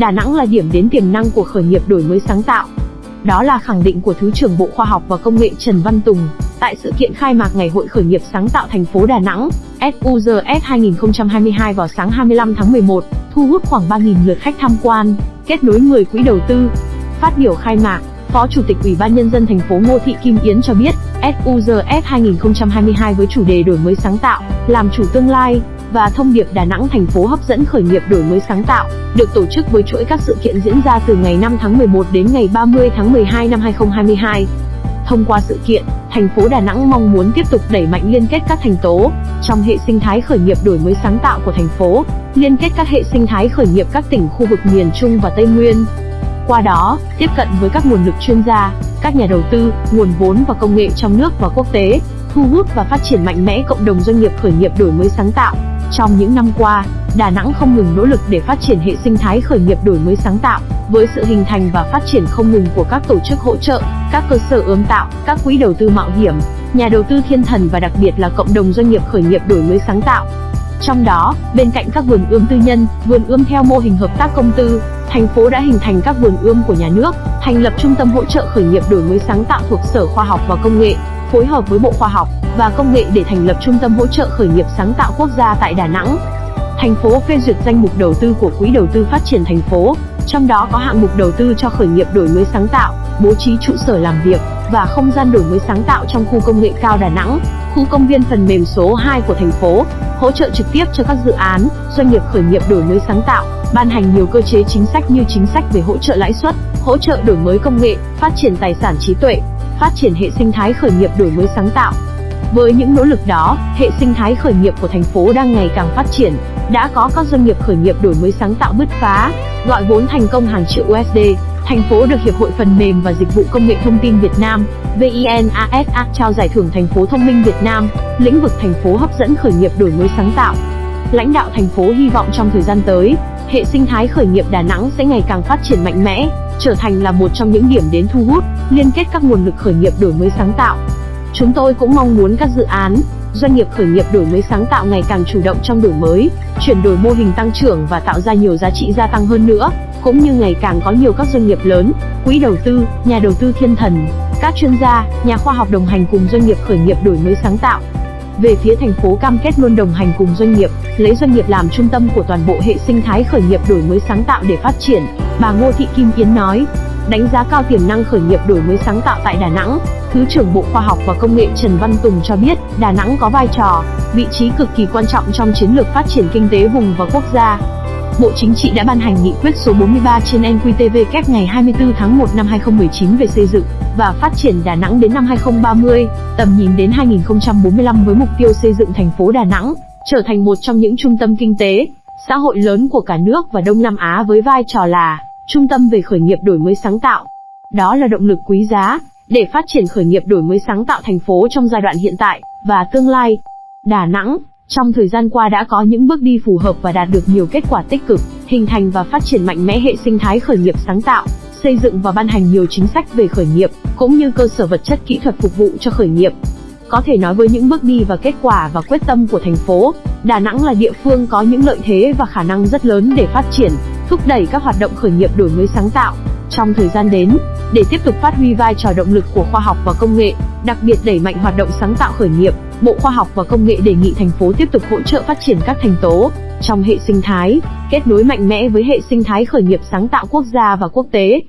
Đà Nẵng là điểm đến tiềm năng của khởi nghiệp đổi mới sáng tạo. Đó là khẳng định của Thứ trưởng Bộ Khoa học và Công nghệ Trần Văn Tùng tại sự kiện khai mạc Ngày hội khởi nghiệp sáng tạo thành phố Đà Nẵng SUGS 2022 vào sáng 25 tháng 11, thu hút khoảng 3.000 lượt khách tham quan, kết nối 10 quỹ đầu tư. Phát biểu khai mạc, Phó Chủ tịch Ủy ban Nhân dân thành phố Ngô Thị Kim Yến cho biết, SUGS 2022 với chủ đề đổi mới sáng tạo, làm chủ tương lai, và thông điệp Đà Nẵng thành phố hấp dẫn khởi nghiệp đổi mới sáng tạo, được tổ chức với chuỗi các sự kiện diễn ra từ ngày 5 tháng 11 đến ngày 30 tháng 12 năm 2022. Thông qua sự kiện, thành phố Đà Nẵng mong muốn tiếp tục đẩy mạnh liên kết các thành tố trong hệ sinh thái khởi nghiệp đổi mới sáng tạo của thành phố, liên kết các hệ sinh thái khởi nghiệp các tỉnh khu vực miền Trung và Tây Nguyên. Qua đó, tiếp cận với các nguồn lực chuyên gia, các nhà đầu tư, nguồn vốn và công nghệ trong nước và quốc tế, thu hút và phát triển mạnh mẽ cộng đồng doanh nghiệp khởi nghiệp đổi mới sáng tạo. Trong những năm qua, Đà Nẵng không ngừng nỗ lực để phát triển hệ sinh thái khởi nghiệp đổi mới sáng tạo, với sự hình thành và phát triển không ngừng của các tổ chức hỗ trợ, các cơ sở ươm tạo, các quỹ đầu tư mạo hiểm, nhà đầu tư thiên thần và đặc biệt là cộng đồng doanh nghiệp khởi nghiệp đổi mới sáng tạo. Trong đó, bên cạnh các vườn ươm tư nhân, vườn ươm theo mô hình hợp tác công tư, thành phố đã hình thành các vườn ươm của nhà nước, thành lập trung tâm hỗ trợ khởi nghiệp đổi mới sáng tạo thuộc Sở Khoa học và Công nghệ, phối hợp với Bộ Khoa học và Công nghệ để thành lập trung tâm hỗ trợ khởi nghiệp sáng tạo quốc gia tại Đà Nẵng. Thành phố phê duyệt danh mục đầu tư của Quỹ đầu tư phát triển thành phố, trong đó có hạng mục đầu tư cho khởi nghiệp đổi mới sáng tạo, bố trí trụ sở làm việc và không gian đổi mới sáng tạo trong khu công nghệ cao Đà Nẵng, khu công viên phần mềm số 2 của thành phố, hỗ trợ trực tiếp cho các dự án, doanh nghiệp khởi nghiệp đổi mới sáng tạo, ban hành nhiều cơ chế chính sách như chính sách về hỗ trợ lãi suất, hỗ trợ đổi mới công nghệ, phát triển tài sản trí tuệ, phát triển hệ sinh thái khởi nghiệp đổi mới sáng tạo. Với những nỗ lực đó, hệ sinh thái khởi nghiệp của thành phố đang ngày càng phát triển, đã có các doanh nghiệp khởi nghiệp đổi mới sáng tạo bứt phá, gọi vốn thành công hàng triệu USD. Thành phố được Hiệp hội Phần mềm và Dịch vụ Công nghệ Thông tin Việt Nam, VINASA trao giải thưởng Thành phố Thông minh Việt Nam, lĩnh vực thành phố hấp dẫn khởi nghiệp đổi mới sáng tạo. Lãnh đạo thành phố hy vọng trong thời gian tới, hệ sinh thái khởi nghiệp Đà Nẵng sẽ ngày càng phát triển mạnh mẽ, trở thành là một trong những điểm đến thu hút, liên kết các nguồn lực khởi nghiệp đổi mới sáng tạo. Chúng tôi cũng mong muốn các dự án, doanh nghiệp khởi nghiệp đổi mới sáng tạo ngày càng chủ động trong đổi mới, chuyển đổi mô hình tăng trưởng và tạo ra nhiều giá trị gia tăng hơn nữa, cũng như ngày càng có nhiều các doanh nghiệp lớn, quỹ đầu tư, nhà đầu tư thiên thần, các chuyên gia, nhà khoa học đồng hành cùng doanh nghiệp khởi nghiệp đổi mới sáng tạo. Về phía thành phố cam kết luôn đồng hành cùng doanh nghiệp, lấy doanh nghiệp làm trung tâm của toàn bộ hệ sinh thái khởi nghiệp đổi mới sáng tạo để phát triển, bà Ngô Thị Kim Yến nói. Đánh giá cao tiềm năng khởi nghiệp đổi mới sáng tạo tại Đà Nẵng, Thứ trưởng Bộ Khoa học và Công nghệ Trần Văn Tùng cho biết, Đà Nẵng có vai trò, vị trí cực kỳ quan trọng trong chiến lược phát triển kinh tế vùng và quốc gia. Bộ Chính trị đã ban hành nghị quyết số 43 trên NQTV ngày 24 tháng 1 năm 2019 về xây dựng và phát triển Đà Nẵng đến năm 2030, tầm nhìn đến 2045 với mục tiêu xây dựng thành phố Đà Nẵng trở thành một trong những trung tâm kinh tế, xã hội lớn của cả nước và Đông Nam Á với vai trò là trung tâm về khởi nghiệp đổi mới sáng tạo. Đó là động lực quý giá để phát triển khởi nghiệp đổi mới sáng tạo thành phố trong giai đoạn hiện tại và tương lai. Đà Nẵng trong thời gian qua đã có những bước đi phù hợp và đạt được nhiều kết quả tích cực, hình thành và phát triển mạnh mẽ hệ sinh thái khởi nghiệp sáng tạo, xây dựng và ban hành nhiều chính sách về khởi nghiệp, cũng như cơ sở vật chất kỹ thuật phục vụ cho khởi nghiệp. Có thể nói với những bước đi và kết quả và quyết tâm của thành phố, Đà Nẵng là địa phương có những lợi thế và khả năng rất lớn để phát triển, thúc đẩy các hoạt động khởi nghiệp đổi mới sáng tạo. Trong thời gian đến, để tiếp tục phát huy vai trò động lực của khoa học và công nghệ, đặc biệt đẩy mạnh hoạt động sáng tạo khởi nghiệp, Bộ Khoa học và Công nghệ đề nghị thành phố tiếp tục hỗ trợ phát triển các thành tố trong hệ sinh thái, kết nối mạnh mẽ với hệ sinh thái khởi nghiệp sáng tạo quốc gia và quốc tế.